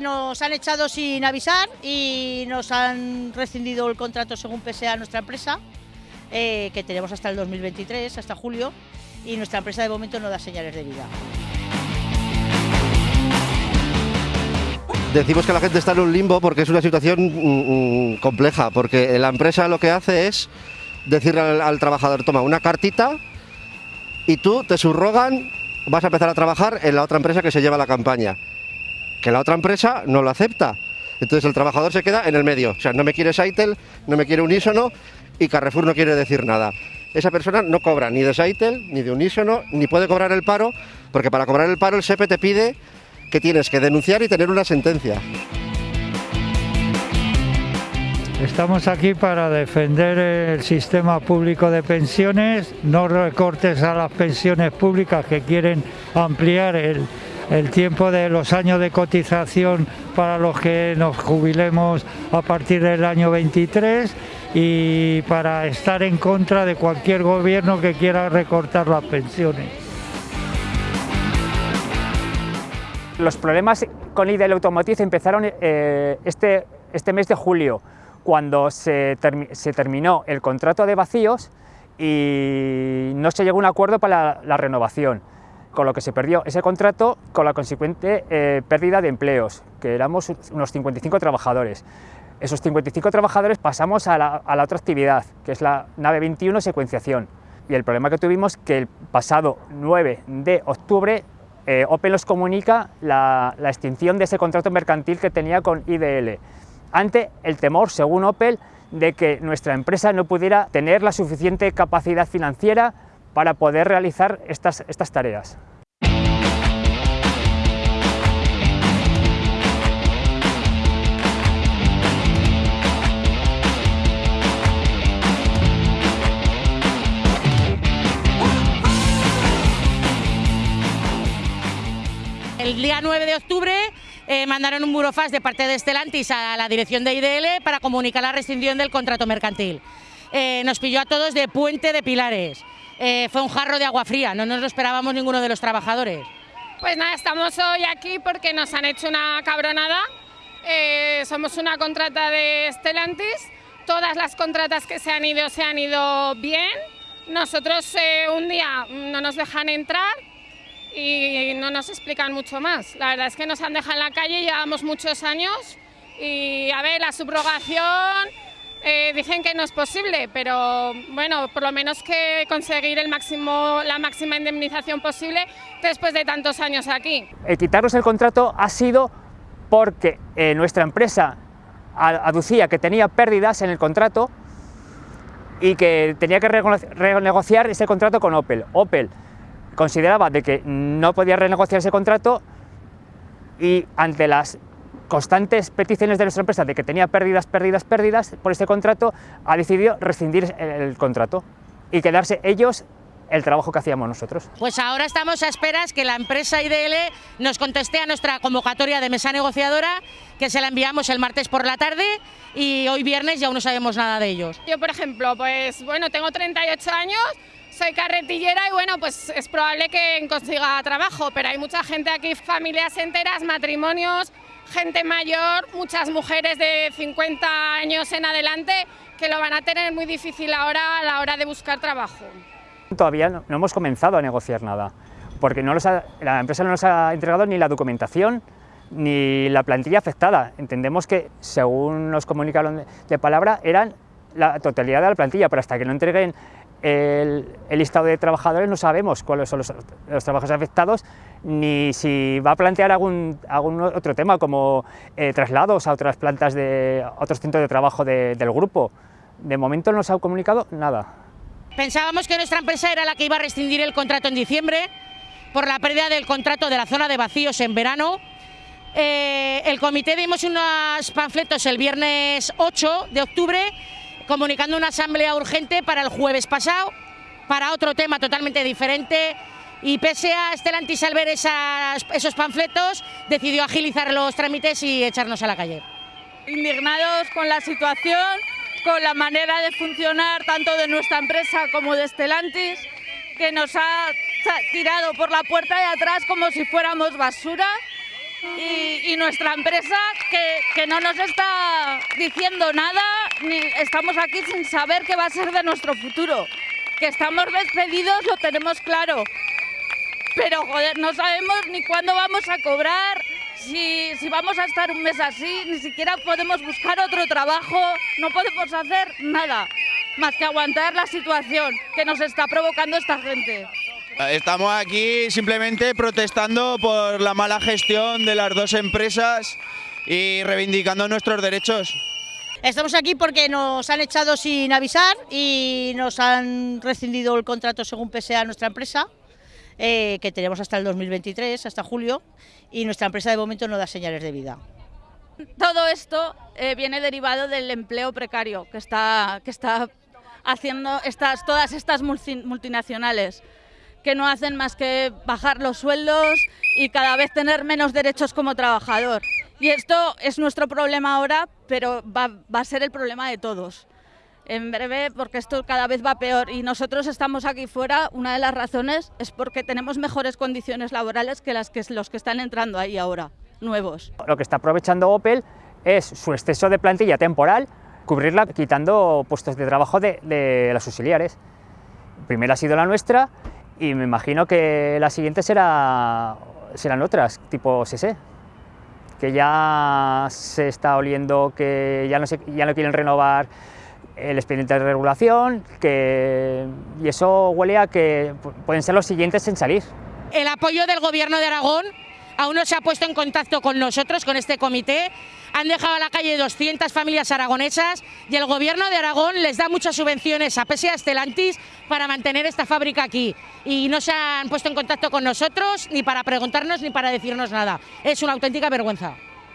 nos han echado sin avisar y nos han rescindido el contrato según PSA nuestra empresa, eh, que tenemos hasta el 2023, hasta julio, y nuestra empresa de momento no da señales de vida. Decimos que la gente está en un limbo porque es una situación mm, mm, compleja, porque la empresa lo que hace es decirle al trabajador, toma una cartita y tú te subrogan, vas a empezar a trabajar en la otra empresa que se lleva la campaña. Que la otra empresa no lo acepta. Entonces el trabajador se queda en el medio. O sea, no me quiere Saitel, no me quiere Unísono y Carrefour no quiere decir nada. Esa persona no cobra ni de Saitel, ni de Unísono, ni puede cobrar el paro, porque para cobrar el paro el SEPE te pide que tienes que denunciar y tener una sentencia. Estamos aquí para defender el sistema público de pensiones, no recortes a las pensiones públicas que quieren ampliar el, el tiempo de los años de cotización para los que nos jubilemos a partir del año 23 y para estar en contra de cualquier gobierno que quiera recortar las pensiones. Los problemas con IDL Automotive empezaron eh, este, este mes de julio, cuando se, se, terminó el contrato de vacíos y no se llegó a un acuerdo para la renovación, con lo que se perdió ese contrato con la consecuente eh, pérdida de empleos, que éramos unos 55 trabajadores. Esos 55 trabajadores pasamos a la, a la otra actividad, que es la nave 21 secuenciación. Y el problema que tuvimos que el pasado 9 de octubre eh, Opel nos comunica la, la, extinción de ese contrato mercantil que tenía con IDL, ante el temor, según Opel, de que nuestra empresa no pudiera tener la suficiente capacidad financiera para poder realizar estas, estas tareas. Día 9 de octubre eh, mandaron un burofax de parte de Stellantis a la dirección de IDL para comunicar la rescisión del contrato mercantil. Eh, nos pilló a todos de puente de pilares. Eh, fue un jarro de agua fría, no nos lo esperábamos ninguno de los trabajadores. Pues nada, estamos hoy aquí porque nos han hecho una cabronada. Eh, somos una contrata de Stellantis. Todas las contratas que se han ido se han ido bien. Nosotros un día no nos dejan entrar y no nos explican mucho más. La verdad es que nos han dejado en la calle, llevamos muchos años y a ver, la subrogación eh, dicen que no es posible, pero bueno, por lo menos que conseguir el máximo, la máxima indemnización posible después de tantos años aquí. El quitarnos el contrato ha sido porque eh, nuestra empresa aducía que tenía pérdidas en el contrato y que tenía que renegociar ese contrato con Opel. Opel consideraba de que no podía renegociar ese contrato y ante las constantes peticiones de nuestra empresa de que tenía pérdidas, pérdidas, pérdidas por este contrato, ha decidido rescindir el contrato y quedarse ellos el trabajo que hacíamos nosotros. Pues ahora estamos a esperas que la empresa IDL nos conteste a nuestra convocatoria de mesa negociadora, que se la enviamos el martes por la tarde y hoy viernes ya aún no sabemos nada de ellos. Yo, por ejemplo, pues bueno, tengo 38 años, soy carretillera y bueno, pues es probable que consiga trabajo, pero hay mucha gente aquí, familias enteras, matrimonios, gente mayor, muchas mujeres de 50 años en adelante que lo van a tener muy difícil ahora a la hora de buscar trabajo. Todavía no, hemos comenzado a negociar nada, porque no ha, la empresa no nos ha entregado ni la documentación ni la plantilla afectada. Entendemos que, según nos comunicaron de, de palabra, eran la totalidad de la plantilla, pero hasta que no entreguen el, listado de trabajadores no sabemos cuáles son los, trabajos afectados ni si va a plantear algún, otro tema como eh, traslados a otras plantas de otros centros de trabajo de, del grupo. De momento no nos ha comunicado nada. Pensábamos que nuestra empresa era la que iba a rescindir el contrato en diciembre por la pérdida del contrato de la zona de vacíos en verano. Eh, el comité dimos unos panfletos el viernes 8 de octubre comunicando una asamblea urgente para el jueves pasado, para otro tema totalmente diferente, y pese a Stellantis al ver esas, esos panfletos, decidió agilizar los trámites y echarnos a la calle. Indignados con la situación, con la manera de funcionar tanto de nuestra empresa como de Stellantis, que nos ha tirado por la puerta de atrás como si fuéramos basura y, nuestra empresa que, que, no nos está diciendo nada, ni estamos aquí sin saber qué va a ser de nuestro futuro. Que estamos despedidos lo tenemos claro, pero joder, no sabemos ni cuándo vamos a cobrar, si, si, vamos a estar un mes así, ni siquiera podemos buscar otro trabajo, no podemos hacer nada más que aguantar la situación que nos está provocando esta gente. Estamos aquí simplemente protestando por la mala gestión de las dos empresas y reivindicando nuestros derechos. Estamos aquí porque nos han echado sin avisar y nos han rescindido el contrato según PSA nuestra empresa, eh, que tenemos hasta el 2023, hasta julio, y nuestra empresa de momento no da señales de vida. Todo esto eh, viene derivado del empleo precario que está, que está haciendo estas, todas estas multinacionales que no hacen más que bajar los sueldos y cada vez tener menos derechos como trabajador. Y esto es nuestro problema ahora, pero va, a ser el problema de todos. En breve, porque esto cada vez va peor y nosotros estamos aquí fuera, una de las razones es porque tenemos mejores condiciones laborales que las que los que están entrando ahí ahora, nuevos. Lo que está aprovechando Opel es su exceso de plantilla temporal, cubrirla quitando puestos de trabajo de, de las auxiliares. Primero ha sido la nuestra y me imagino que las siguientes será, serán otras, tipo SSE, que ya se está oliendo que ya no, se, ya no quieren renovar el expediente de regulación, que, y eso huele a que pueden ser los siguientes en salir. El apoyo del Gobierno de Aragón aún no se ha puesto en contacto con nosotros, con este comité. Han dejado a la calle 200 familias aragonesas y el Gobierno de Aragón les da muchas subvenciones a PSA Estelantis para mantener esta fábrica aquí. Y no se han puesto en contacto con nosotros ni para preguntarnos ni para decirnos nada. Es una auténtica vergüenza.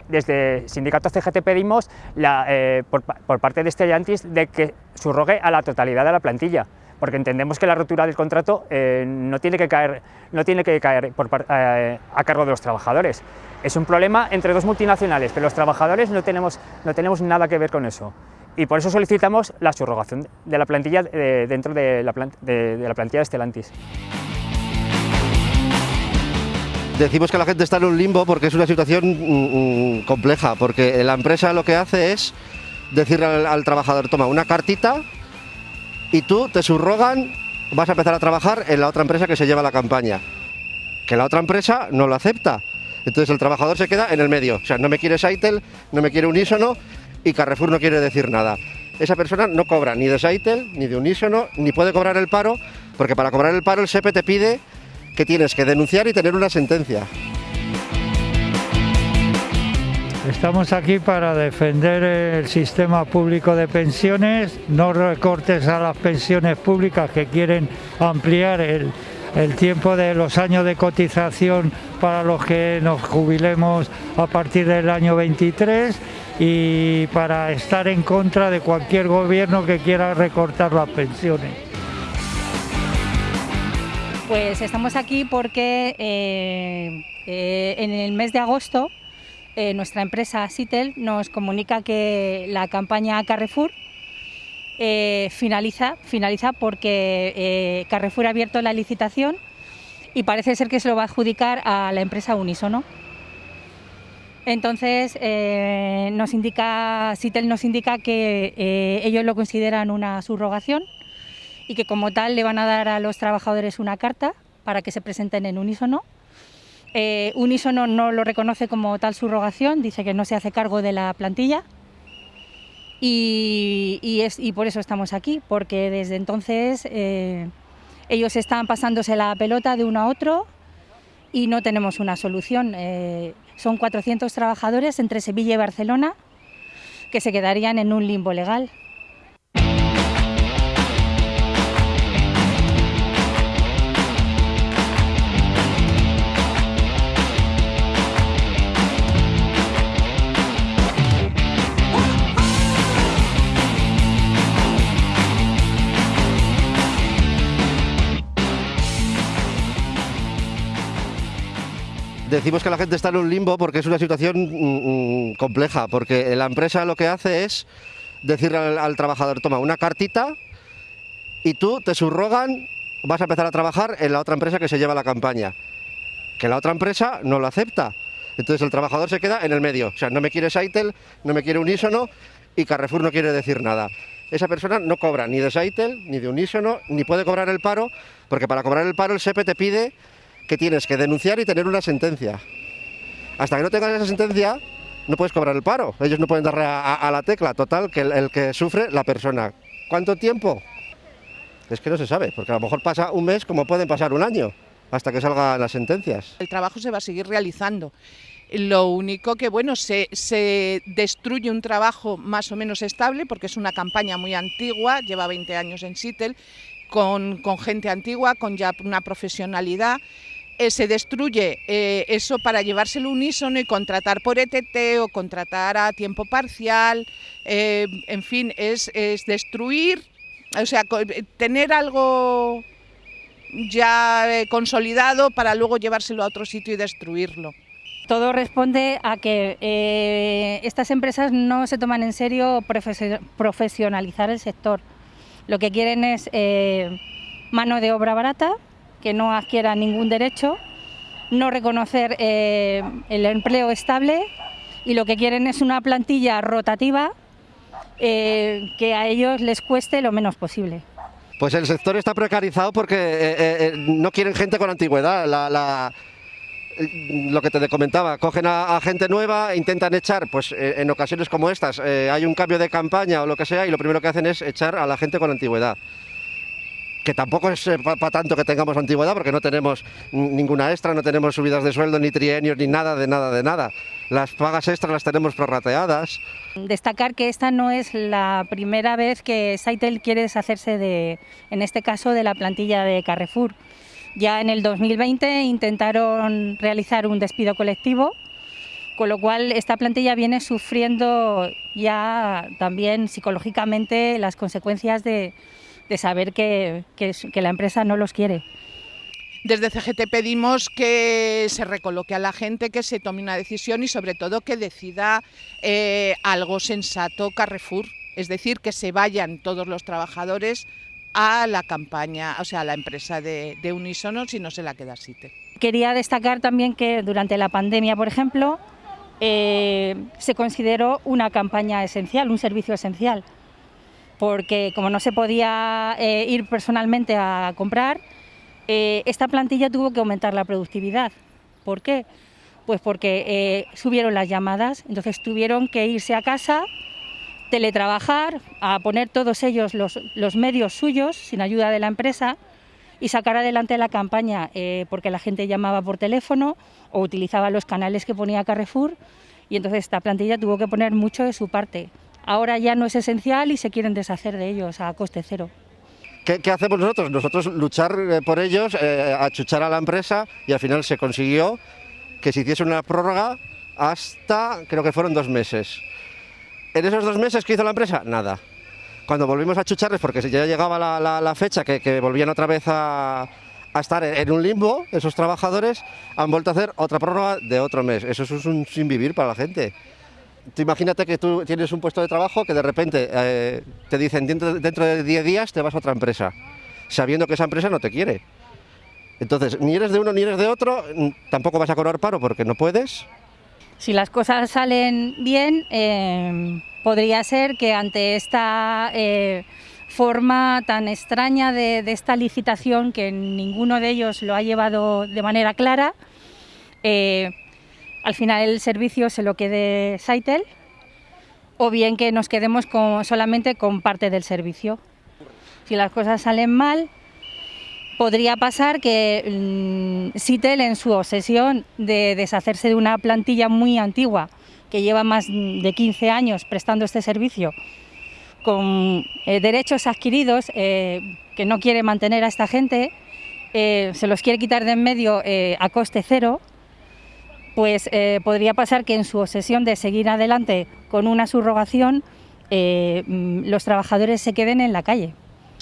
Desde Sindicato CGT pedimos eh, por, por, parte de Stellantis de que subrogue a la totalidad de la plantilla porque entendemos que la rotura del contrato eh, no tiene que caer, no tiene que caer eh, a cargo de los trabajadores. Es un problema entre dos multinacionales, pero los trabajadores no tenemos, no tenemos nada que ver con eso. Y por eso solicitamos la subrogación de la plantilla eh, dentro de la, plantilla de Stellantis. Decimos que la gente está en un limbo porque es una situación mm, mm, compleja, porque la empresa lo que hace es decirle al trabajador, toma una cartita y tú te subrogan, vas a empezar a trabajar en la otra empresa que se lleva la campaña. Que la otra empresa no lo acepta. Entonces el trabajador se queda en el medio. O sea, no me quiere Saitel, no me quiere Unísono y Carrefour no quiere decir nada. Esa persona no cobra ni de Saitel, ni de Unísono, ni puede cobrar el paro, porque para cobrar el paro el SEPE te pide que tienes que denunciar y tener una sentencia. Estamos aquí para defender el sistema público de pensiones, no recortes a las pensiones públicas que quieren ampliar el, tiempo de los años de cotización para los que nos jubilemos a partir del año 23 y para estar en contra de cualquier gobierno que quiera recortar las pensiones. Pues estamos aquí porque eh, eh, en el mes de agosto eh, nuestra empresa Citel nos comunica que la campaña Carrefour eh, finaliza, finaliza porque eh, Carrefour ha abierto la licitación y parece ser que se lo va a adjudicar a la empresa Unisono. Entonces, nos indica, Citel nos indica que ellos lo consideran una subrogación y que como tal le van a dar a los trabajadores una carta para que se presenten en unísono eh, no lo reconoce como tal subrogación, dice que no se hace cargo de la plantilla y por eso estamos aquí, porque desde entonces eh, ellos están pasándose la pelota de uno a otro y no tenemos una solución. Eh, son 400 trabajadores entre Sevilla y Barcelona que se quedarían en un limbo legal. Decimos que la gente está en un limbo porque es una situación mm, compleja, porque la empresa lo que hace es decirle al, al, trabajador, toma una cartita y tú te subrogan, vas a empezar a trabajar en la otra empresa que se lleva la campaña. Que la otra empresa no lo acepta. Entonces el trabajador se queda en el medio. O sea, no me quiere Saitel, no me quiere Unísono y Carrefour no quiere decir nada. Esa persona no cobra ni de Saitel, ni de Unísono, ni puede cobrar el paro, porque para cobrar el paro el SEPE te pide que tienes que denunciar y tener una sentencia. Hasta que no tengas esa sentencia, no puedes cobrar el paro. Ellos no pueden darle a, la tecla. Total, que el, que sufre la persona. ¿Cuánto tiempo? Es que no se sabe, porque a lo mejor pasa un mes como pueden pasar un año, hasta que salgan las sentencias. El trabajo se va a seguir realizando. Lo único que, bueno, se, se, destruye un trabajo más o menos estable, porque es una campaña muy antigua, lleva 20 años en Seattle, con, con gente antigua, con ya una profesionalidad, eh, se destruye eh, eso para llevárselo unísono y contratar por ETT o contratar a tiempo parcial, eh, en fin, es, destruir, o sea, tener algo ya consolidado para luego llevárselo a otro sitio y destruirlo. Todo responde a que estas empresas no se toman en serio profesionalizar el sector. Lo que quieren es mano de obra barata, que no adquiera ningún derecho, no reconocer eh, el empleo estable y lo que quieren es una plantilla rotativa eh, que a ellos les cueste lo menos posible. Pues el sector está precarizado porque eh, no quieren gente con antigüedad. lo que te comentaba, cogen a, gente nueva, intentan echar, pues en ocasiones como estas, hay un cambio de campaña o lo que sea y lo primero que hacen es echar a la gente con antigüedad que tampoco es eh, para tanto que tengamos antigüedad, porque no tenemos ninguna extra, no tenemos subidas de sueldo, ni trienios, ni nada, de nada, de nada. Las pagas extras las tenemos prorrateadas. Destacar que esta no es la primera vez que Saitel quiere deshacerse de, en este caso, de la plantilla de Carrefour. Ya en el 2020 intentaron realizar un despido colectivo, con lo cual esta plantilla viene sufriendo ya también psicológicamente las consecuencias de, de saber que, la empresa no los quiere. Desde CGT pedimos que se recoloque a la gente, que se tome una decisión y sobre todo que decida eh, algo sensato Carrefour, es decir, que se vayan todos los trabajadores a la campaña, o sea, a la empresa de, de Unisono si no se la queda Site. Quería destacar también que durante la pandemia, por ejemplo, eh, se consideró una campaña esencial, un servicio esencial porque como no se podía eh, ir personalmente a comprar, eh, esta plantilla tuvo que aumentar la productividad. ¿Por qué? Pues porque eh, subieron las llamadas, entonces tuvieron que irse a casa, teletrabajar, a poner todos ellos los, los medios suyos, sin ayuda de la empresa, y sacar adelante la campaña, porque la gente llamaba por teléfono o utilizaba los canales que ponía Carrefour, y entonces esta plantilla tuvo que poner mucho de su parte ahora ya no es esencial y se quieren deshacer de ellos a coste cero. ¿Qué, hacemos nosotros? Nosotros luchar eh, por ellos, eh, achuchar a la empresa y al final se consiguió que se hiciese una prórroga hasta, creo que fueron dos meses. En esos dos meses, ¿qué hizo la empresa? Nada. Cuando volvimos a achucharles, porque ya llegaba la, fecha que, volvían otra vez a, estar en un limbo, esos trabajadores han vuelto a hacer otra prórroga de otro mes. Eso es un sin vivir para la gente imagínate que tú tienes un puesto de trabajo que de repente eh, te dicen dentro, dentro de 10 días te vas a otra empresa, sabiendo que esa empresa no te quiere. Entonces, ni eres de uno ni eres de otro, tampoco vas a cobrar paro porque no puedes. Si las cosas salen bien, eh, podría ser que ante esta eh, forma tan extraña de, esta licitación, que ninguno de ellos lo ha llevado de manera clara, al final el servicio se lo quede Saitel o bien que nos quedemos solamente con parte del servicio. Si las cosas salen mal, podría pasar que mm, Saitel en su obsesión de deshacerse de una plantilla muy antigua que lleva más de 15 años prestando este servicio, con eh, derechos adquiridos eh, que no quiere mantener a esta gente, eh, se los quiere quitar de en medio a coste cero, pues eh, podría pasar que en su obsesión de seguir adelante con una subrogación, eh, mm, los trabajadores se queden en la calle.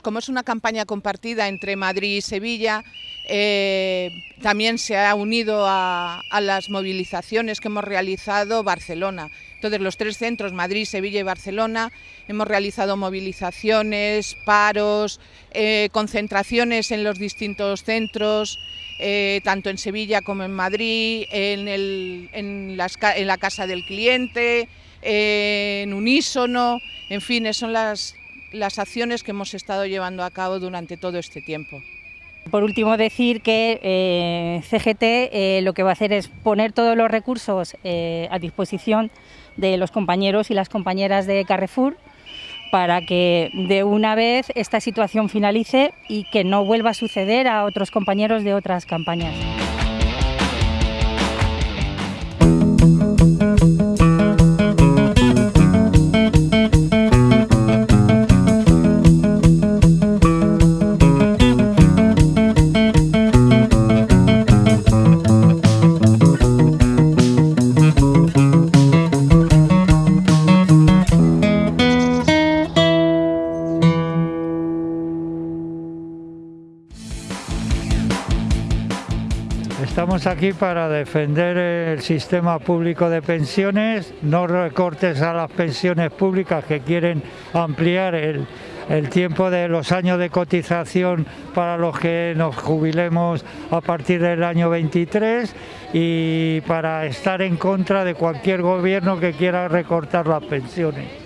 Como es una campaña compartida entre Madrid y Sevilla, eh, también se ha unido a, las movilizaciones que hemos realizado Barcelona. Entonces, los tres centros, Madrid, Sevilla y Barcelona, hemos realizado movilizaciones, paros, concentraciones en los distintos centros, eh, tanto en Sevilla como en Madrid, en, la casa del cliente, en unísono, en fin, son las, acciones que hemos estado llevando a cabo durante todo este tiempo. Por último, decir que eh, CGT eh, lo que va a hacer es poner todos los recursos eh, a disposición de los compañeros y las compañeras de Carrefour para que de una vez esta situación finalice y que no vuelva a suceder a otros compañeros de otras campañas. Estamos aquí para defender el sistema público de pensiones, no recortes a las pensiones públicas que quieren ampliar el, tiempo de los años de cotización para los que nos jubilemos a partir del año 23 y para estar en contra de cualquier gobierno que quiera recortar las pensiones.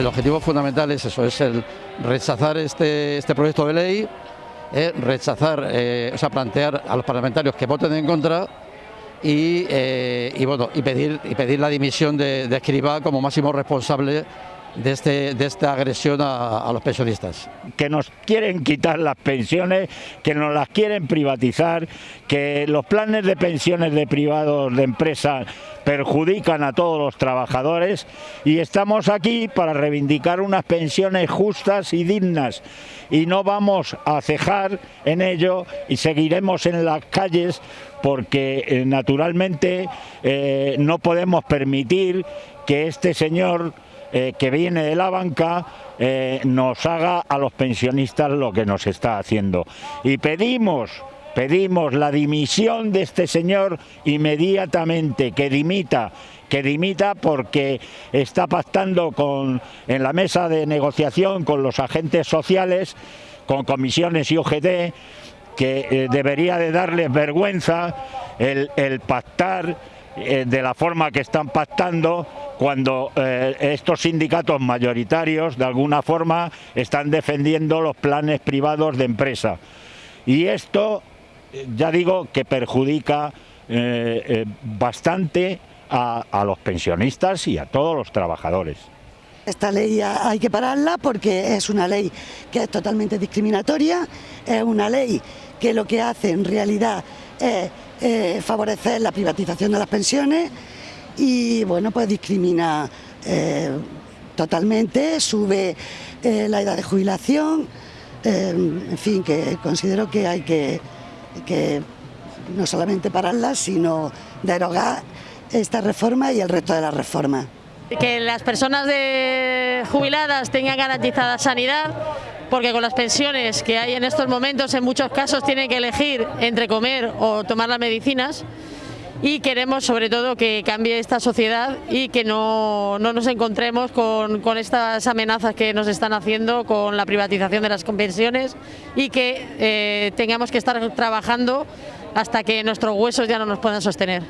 El objetivo fundamental es eso, es el rechazar este, este proyecto de ley, eh, rechazar, eh, o sea, plantear a los parlamentarios que voten en contra y, eh, bueno, y pedir, y pedir la dimisión de, de Escribá como máximo responsable de, este, de esta agresión a, los pensionistas. Que nos quieren quitar las pensiones, que nos las quieren privatizar, que los planes de pensiones de privados de empresas perjudican a todos los trabajadores y estamos aquí para reivindicar unas pensiones justas y dignas y no vamos a cejar en ello y seguiremos en las calles porque eh, naturalmente eh, no podemos permitir que este señor eh, que viene de la banca eh, nos haga a los pensionistas lo que nos está haciendo. Y pedimos, pedimos la dimisión de este señor inmediatamente, que dimita, que dimita porque está pactando con, en la mesa de negociación con los agentes sociales, con comisiones y UGT, que eh, debería de darles vergüenza el, el pactar de la forma que están pactando cuando eh, estos sindicatos mayoritarios de alguna forma están defendiendo los planes privados de empresa. Y esto, ya digo, que perjudica eh, eh, bastante a, a los pensionistas y a todos los trabajadores. Esta ley hay que pararla porque es una ley que es totalmente discriminatoria, es una ley que lo que hace en realidad es favorecer la privatización de las pensiones, y bueno, pues discrimina eh, totalmente, sube eh, la edad de jubilación, eh, en fin, que considero que hay que, que no solamente pararla, sino derogar esta reforma y el resto de la reforma. Que las personas jubiladas tengan garantizada sanidad, porque con las pensiones que hay en estos momentos en muchos casos tienen que elegir entre comer o tomar las medicinas y queremos sobre todo que cambie esta sociedad y que no, nos encontremos con, estas amenazas que nos están haciendo con la privatización de las pensiones y que eh, tengamos que estar trabajando hasta que nuestros huesos ya no nos puedan sostener.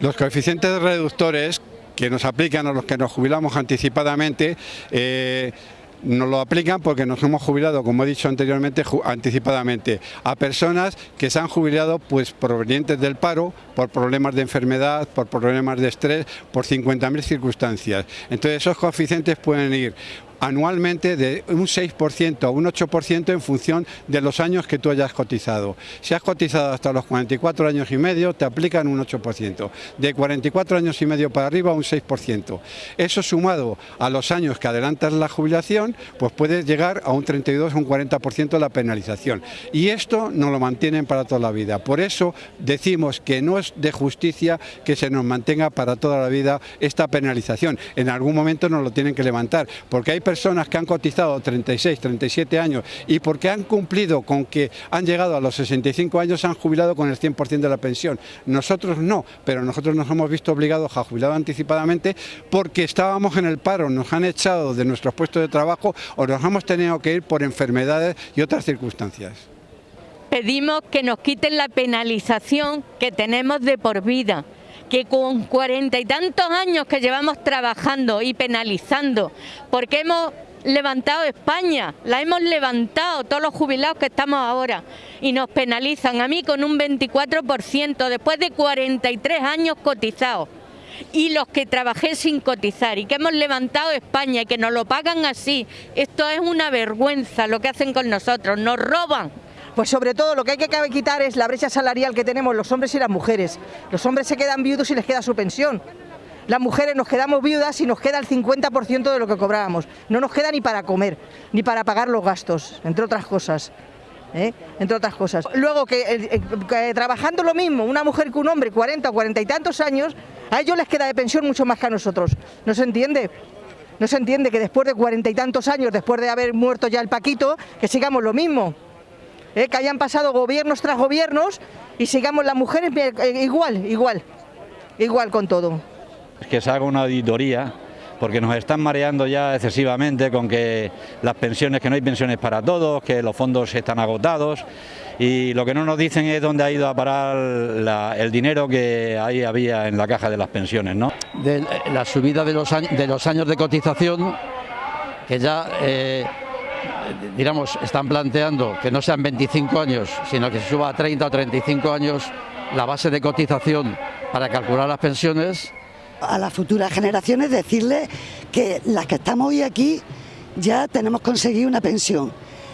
Los coeficientes reductores que nos aplican a los que nos jubilamos anticipadamente eh, nos lo aplican porque nos hemos jubilado, como he dicho anteriormente, anticipadamente, a personas que se han jubilado pues provenientes del paro, por problemas de enfermedad, por problemas de estrés, por 50.000 circunstancias. Entonces esos coeficientes pueden ir anualmente de un 6% a un 8% en función de los años que tú hayas cotizado. Si has cotizado hasta los 44 años y medio, te aplican un 8%. De 44 años y medio para arriba, un 6%. Eso sumado a los años que adelantas la jubilación, pues puede llegar a un 32 o un 40% de la penalización. Y esto no lo mantienen para toda la vida. Por eso decimos que no es de justicia que se nos mantenga para toda la vida esta penalización. En algún momento nos lo tienen que levantar, porque hay personas que han cotizado 36, 37 años y porque han cumplido con que han llegado a los 65 años, se han jubilado con el 100% de la pensión. Nosotros no, pero nosotros nos hemos visto obligados a jubilar anticipadamente porque estábamos en el paro, nos han echado de nuestros puestos de trabajo o nos hemos tenido que ir por enfermedades y otras circunstancias. Pedimos que nos quiten la penalización que tenemos de por vida que con cuarenta y tantos años que llevamos trabajando y penalizando, porque hemos levantado España, la hemos levantado todos los jubilados que estamos ahora y nos penalizan a mí con un 24% después de 43 años cotizados y los que trabajé sin cotizar y que hemos levantado España y que nos lo pagan así, esto es una vergüenza lo que hacen con nosotros, nos roban. Pues sobre todo lo que hay que quitar es la brecha salarial que tenemos los hombres y las mujeres. Los hombres se quedan viudos y les queda su pensión. Las mujeres nos quedamos viudas y nos queda el 50% de lo que cobrábamos. No nos queda ni para comer, ni para pagar los gastos, entre otras cosas. ¿eh? Entre otras cosas. Luego que, que, trabajando lo mismo, una mujer que un hombre, 40 o 40 y tantos años, a ellos les queda de pensión mucho más que a nosotros. ¿No se entiende? No se entiende que después de cuarenta y tantos años, después de haber muerto ya el Paquito, que sigamos lo mismo. ¿Eh? que hayan pasado gobiernos tras gobiernos y sigamos las mujeres eh, igual, igual, igual con todo. Que se haga una auditoría porque nos están mareando ya excesivamente con que las pensiones, que no hay pensiones para todos, que los fondos están agotados y lo que no nos dicen es dónde ha ido a parar el dinero que ahí había en la caja de las pensiones. ¿no? De la subida de los, de los años de cotización, que ya eh, digamos, están planteando que no sean 25 años, sino que se suba a 30 o 35 años la base de cotización para calcular las pensiones. A las futuras generaciones decirles que las que estamos hoy aquí ya tenemos conseguido una pensión.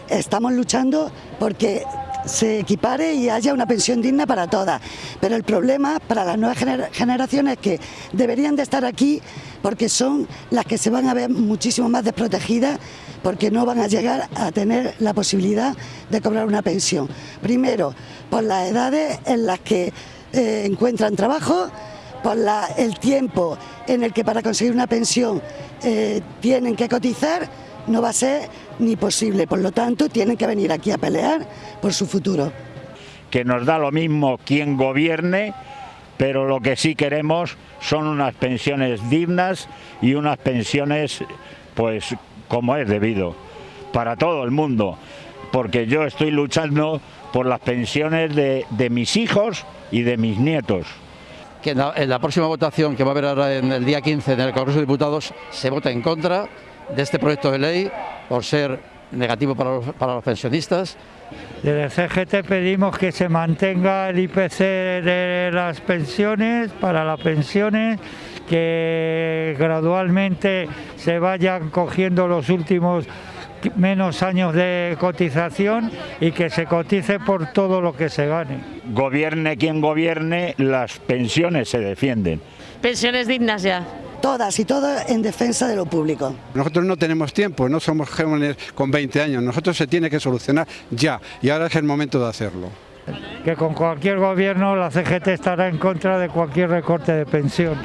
Estamos luchando porque se equipare y haya una pensión digna para todas. Pero el problema para las nuevas generaciones es que deberían de estar aquí porque son las que se van a ver muchísimo más desprotegidas porque no van a llegar a tener la posibilidad de cobrar una pensión. Primero, por las edades en las que eh, encuentran trabajo, por el tiempo en el que para conseguir una pensión eh, tienen que cotizar, no va a ser ni posible. Por lo tanto, tienen que venir aquí a pelear por su futuro. Que nos da lo mismo quien gobierne, pero lo que sí queremos son unas pensiones dignas y unas pensiones pues como es debido, para todo el mundo, porque yo estoy luchando por las pensiones de, mis hijos y de mis nietos. Que en la, próxima votación que va a haber ahora en el día 15 en el Congreso de Diputados se vota en contra de este proyecto de ley por ser negativo para los, para los pensionistas. Desde el CGT pedimos que se mantenga el IPC de las pensiones, para las pensiones, que gradualmente se vayan cogiendo los últimos menos años de cotización y que se cotice por todo lo que se gane. Gobierne quien gobierne, las pensiones se defienden. Pensiones dignas ya todas y todas en defensa de lo público. Nosotros no tenemos tiempo, no somos jóvenes con 20 años, nosotros se tiene que solucionar ya y ahora es el momento de hacerlo. Que con cualquier gobierno la CGT estará en contra de cualquier recorte de pensión.